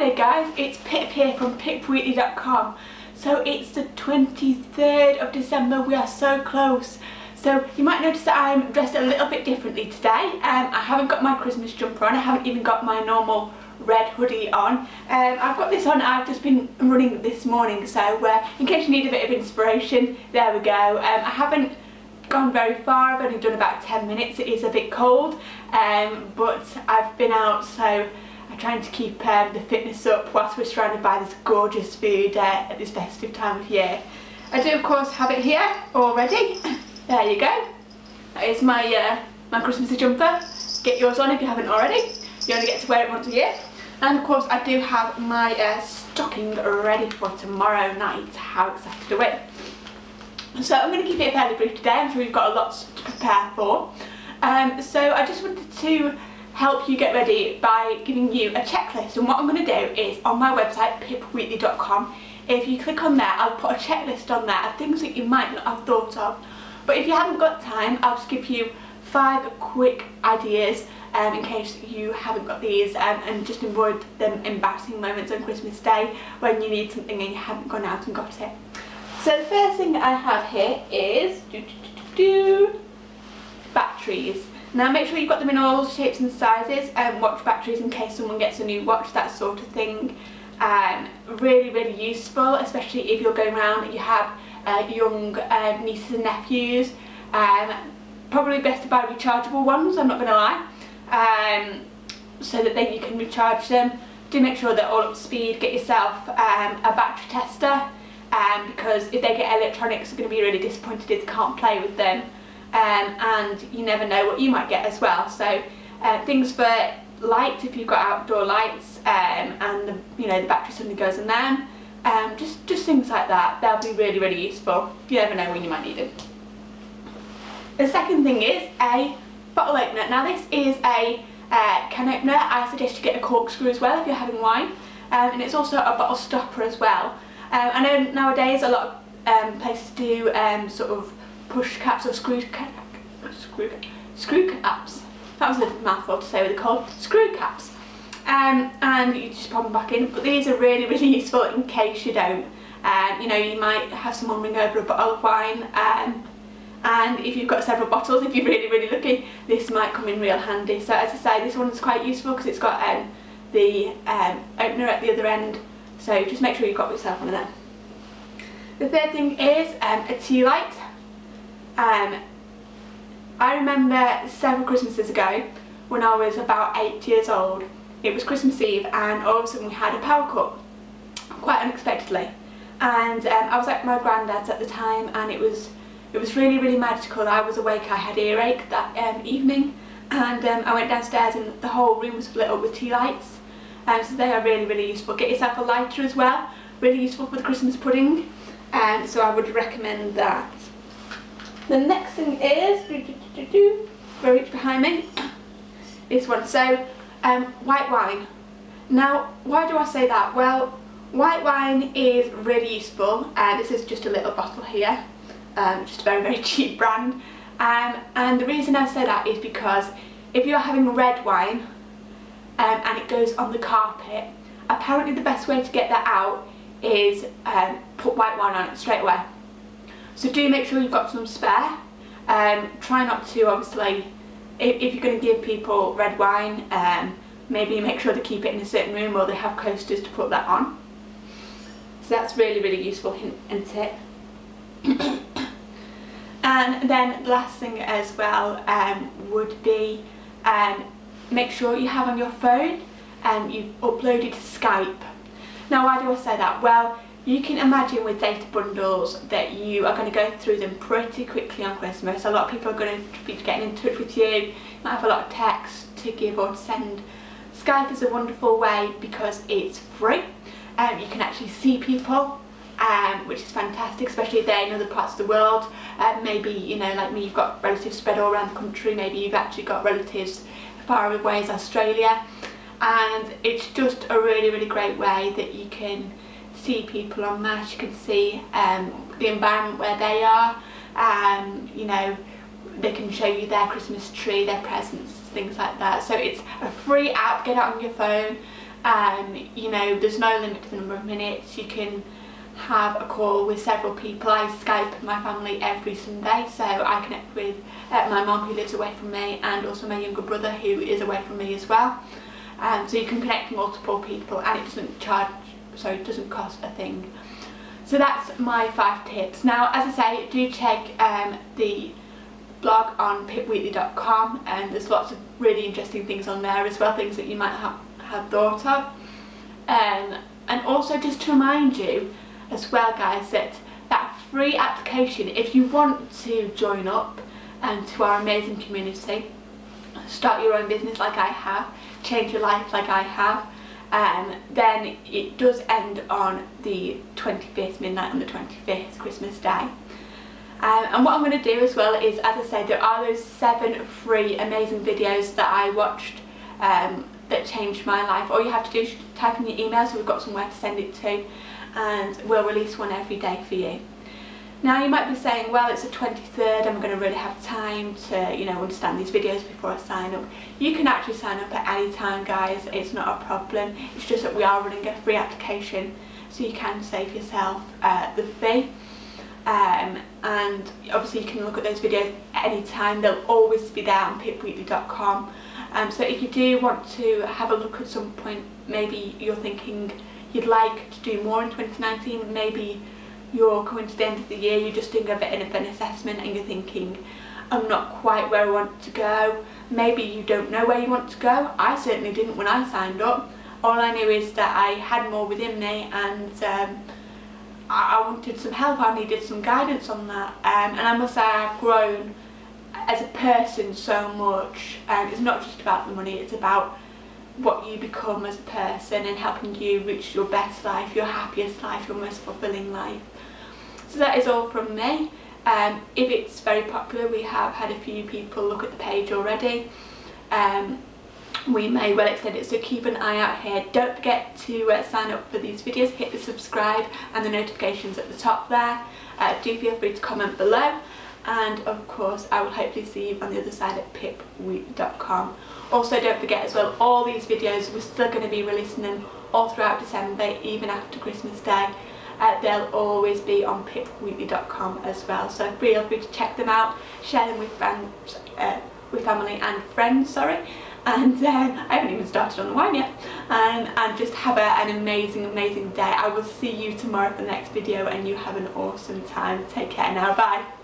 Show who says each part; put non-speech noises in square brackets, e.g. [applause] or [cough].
Speaker 1: there guys, it's Pip here from pipweekly.com. So it's the 23rd of December, we are so close. So you might notice that I'm dressed a little bit differently today. Um, I haven't got my Christmas jumper on, I haven't even got my normal red hoodie on. Um, I've got this on, I've just been running this morning, so uh, in case you need a bit of inspiration, there we go. Um, I haven't gone very far, I've only done about 10 minutes, it is a bit cold, um, but I've been out so I'm trying to keep um, the fitness up whilst we're surrounded by this gorgeous food uh, at this festive time of year. I do of course have it here already, [clears throat] there you go. That is my, uh, my Christmas jumper, get yours on if you haven't already, you only get to wear it once a year. And of course I do have my uh, stocking ready for tomorrow night, how excited are we? So I'm going to keep it fairly brief today, I'm sure you've got a lot to prepare for. Um, so I just wanted to help you get ready by giving you a checklist and what I'm going to do is on my website pipweekly.com if you click on there I'll put a checklist on there of things that you might not have thought of but if you haven't got time I'll just give you five quick ideas um, in case you haven't got these um, and just avoid them embarrassing moments on Christmas Day when you need something and you haven't gone out and got it. So the first thing I have here is do, do, do, batteries. Now make sure you've got them in all shapes and sizes and um, watch batteries in case someone gets a new watch, that sort of thing. Um, really, really useful, especially if you're going around and you have uh, young um, nieces and nephews. Um, probably best to buy rechargeable ones, I'm not going to lie, um, so that then you can recharge them. Do make sure they're all up to speed, get yourself um, a battery tester because if they get electronics, they're going to be really disappointed if they can't play with them. Um, and you never know what you might get as well. So uh, things for lights, if you've got outdoor lights, um, and the, you know the battery suddenly goes on them, um, just just things like that. They'll be really really useful. You never know when you might need them. The second thing is a bottle opener. Now this is a uh, can opener. I suggest you get a corkscrew as well if you're having wine, um, and it's also a bottle stopper as well. Um, I know nowadays a lot of um, places do sort of push caps or screw, cap, screw, screw caps. That was a mouthful to say what they're called. Screw caps. Um, and you just pop them back in. But these are really, [laughs] really useful in case you don't. Um, you know, you might have someone bring over a bottle of wine um, and if you've got several bottles, if you're really, really lucky, this might come in real handy. So as I say, this one's quite useful because it's got um, the um, opener at the other end so just make sure you've got yourself one of them. The third thing is um, a tea light. Um, I remember several Christmases ago when I was about eight years old. It was Christmas Eve and all of a sudden we had a power cut, quite unexpectedly. And um, I was at my granddad's at the time and it was it was really really magical. I was awake, I had earache that um, evening and um, I went downstairs and the whole room was lit up with tea lights um, so they are really really useful. Get yourself a lighter as well, really useful for the Christmas pudding and um, so I would recommend that. The next thing is, reach behind me, this one. So um, white wine. Now why do I say that? Well white wine is really useful and uh, this is just a little bottle here, um, just a very very [laughs] cheap brand um, and the reason I say that is because if you're having red wine um, and it goes on the carpet. Apparently the best way to get that out is um, put white wine on it straight away. So do make sure you've got some spare. Um, try not to obviously, if, if you're going to give people red wine, um, maybe make sure they keep it in a certain room or they have coasters to put that on. So that's really really useful hint and tip. [coughs] and then the last thing as well um, would be um, make sure you have on your phone and you've uploaded Skype. Now why do I say that? Well, you can imagine with data bundles that you are going to go through them pretty quickly on Christmas. A lot of people are going to be getting in touch with you, you might have a lot of text to give or to send. Skype is a wonderful way because it's free. Um, you can actually see people um, which is fantastic, especially if they're in other parts of the world. Um, maybe, you know, like me, you've got relatives spread all around the country, maybe you've actually got relatives far away as Australia and it's just a really really great way that you can see people on mass, you can see um, the environment where they are, um, you know, they can show you their Christmas tree, their presents, things like that. So it's a free app, get it on your phone Um, you know, there's no limit to the number of minutes. You can have a call with several people. I Skype my family every Sunday, so I connect with uh, my mom who lives away from me and also my younger brother who is away from me as well. Um, so you can connect multiple people and it doesn't charge, so it doesn't cost a thing. So that's my five tips. Now, as I say, do check um, the blog on pipweekly.com and there's lots of really interesting things on there as well, things that you might have, have thought of. Um, and also just to remind you as well guys that that free application, if you want to join up um, to our amazing community, start your own business like I have, change your life like I have, um, then it does end on the 25th, midnight on the 25th, Christmas Day. Um, and what I'm going to do as well is, as I said, there are those seven free amazing videos that I watched um, that changed my life. All you have to do is type in your email so we've got somewhere to send it to and we'll release one every day for you. Now you might be saying, well it's the 23rd, I'm going to really have time to, you know, understand these videos before I sign up. You can actually sign up at any time guys, it's not a problem. It's just that we are running a free application so you can save yourself uh, the fee. Um, and obviously you can look at those videos any time, they'll always be there on pipweekly.com. Um, so if you do want to have a look at some point, maybe you're thinking you'd like to do more in 2019, maybe you're coming to the end of the year, you're just doing a bit of an assessment and you're thinking, I'm not quite where I want to go. Maybe you don't know where you want to go. I certainly didn't when I signed up. All I knew is that I had more within me and um, I, wanted some help, I needed some guidance on that. Um, and I must say I've grown as a person so much. And um, it's not just about the money, it's about what you become as a person and helping you reach your best life, your happiest life, your most fulfilling life. So that is all from me. Um, if it's very popular, we have had a few people look at the page already. Um, we may well extend it, so keep an eye out here. Don't forget to uh, sign up for these videos, hit the subscribe and the notifications at the top there. Uh, do feel free to comment below and of course I will hopefully see you on the other side at pipweek.com. Also don't forget as well all these videos we're still going to be releasing them all throughout December even after Christmas Day. Uh, they'll always be on pipweekly.com as well so feel free to check them out, share them with friends, uh, with family and friends sorry and um, I haven't even started on the wine yet um, and just have a, an amazing amazing day. I will see you tomorrow for the next video and you have an awesome time. Take care now, bye.